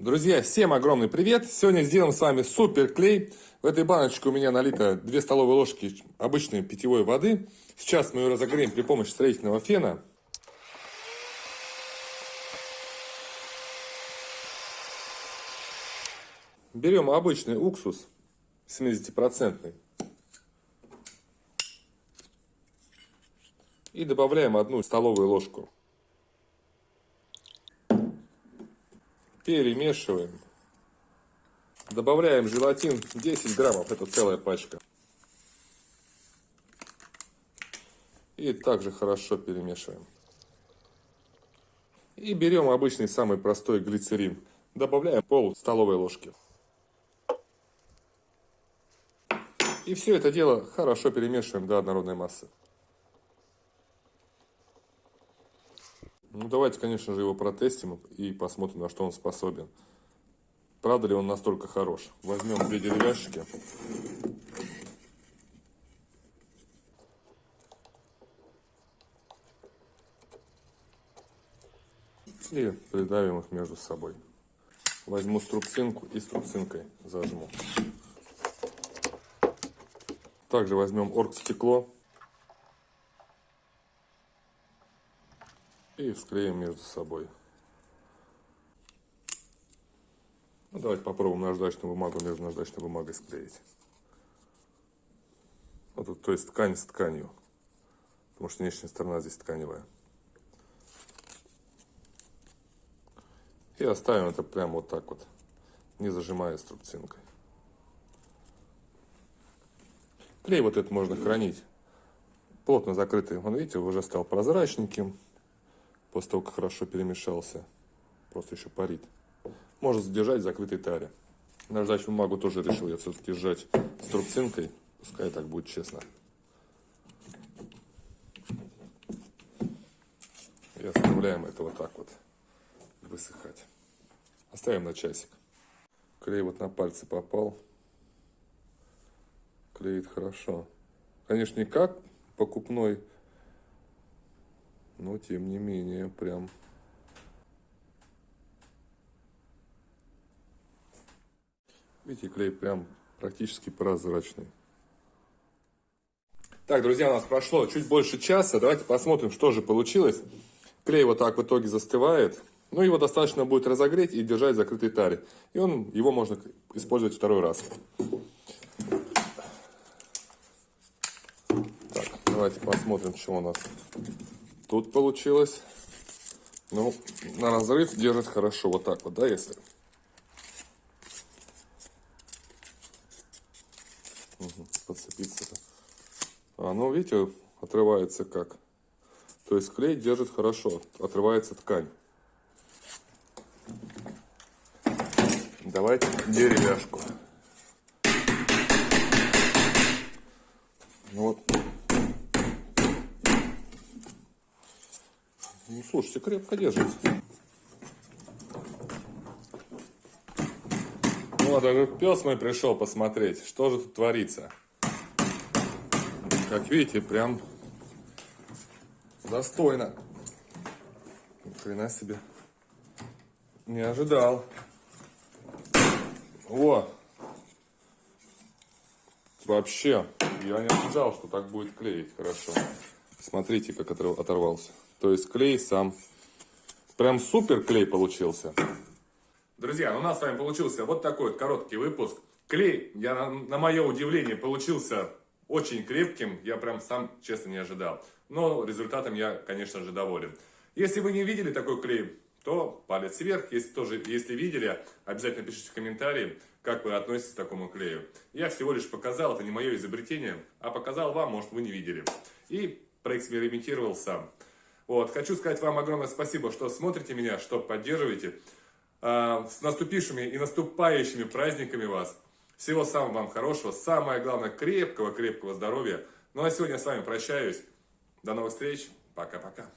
Друзья, всем огромный привет! Сегодня сделаем с вами супер клей. В этой баночке у меня налито 2 столовые ложки обычной питьевой воды. Сейчас мы ее разогреем при помощи строительного фена. Берем обычный уксус 70% и добавляем одну столовую ложку. Перемешиваем. Добавляем желатин 10 граммов, это целая пачка. И также хорошо перемешиваем. И берем обычный самый простой глицерин. Добавляем пол столовой ложки. И все это дело хорошо перемешиваем до однородной массы. Ну, давайте, конечно же, его протестим и посмотрим, на что он способен. Правда ли он настолько хорош? Возьмем две деревяшки. И придавим их между собой. Возьму струбцинку и струбцинкой зажму. Также возьмем оргстекло и склеим между собой. Ну, давайте попробуем наждачную бумагу между наждачной бумагой склеить. Вот тут, то есть ткань с тканью, потому что внешняя сторона здесь тканевая. И оставим это прямо вот так вот, не зажимая струбцинкой. Клей вот этот можно хранить плотно закрытый. Он, видите, уже стал прозрачненьким. После того, как хорошо перемешался. Просто еще парит. Можно задержать в закрытой таре. Наждачную бумагу тоже решил я все-таки сжать струбцинкой. Пускай так будет честно. И оставляем это вот так вот высыхать. Оставим на часик. Клей вот на пальцы попал клеит хорошо. Конечно, не как покупной, но тем не менее, прям... Видите, клей прям практически прозрачный. Так, друзья, у нас прошло чуть больше часа. Давайте посмотрим, что же получилось. Клей вот так в итоге застывает. Ну, его достаточно будет разогреть и держать в закрытой таре. И он, его можно использовать второй раз. Давайте посмотрим, что у нас тут получилось. Ну, на разрыв держит хорошо вот так вот, да, если... Подцепиться-то. А, ну, видите, отрывается как. То есть клей держит хорошо, отрывается ткань. Давайте деревяшку. Ну вот, Ну, слушайте, крепко держится. Ну, вот, даже пес мой пришел посмотреть, что же тут творится. Как видите, прям достойно. Ни хрена себе. Не ожидал. О! Вообще, я не ожидал, что так будет клеить хорошо. Смотрите, как оторвался. То есть клей сам. Прям супер клей получился. Друзья, у нас с вами получился вот такой вот короткий выпуск. Клей, я на, на мое удивление, получился очень крепким. Я прям сам, честно, не ожидал. Но результатом я, конечно же, доволен. Если вы не видели такой клей, то палец вверх. Если тоже, если видели, обязательно пишите в комментарии, как вы относитесь к такому клею. Я всего лишь показал, это не мое изобретение, а показал вам, может вы не видели. И проэкспериментировал сам. Вот. Хочу сказать вам огромное спасибо, что смотрите меня, что поддерживаете. А, с наступившими и наступающими праздниками вас. Всего самого вам хорошего, самое главное, крепкого-крепкого здоровья. Ну а сегодня я с вами прощаюсь. До новых встреч. Пока-пока.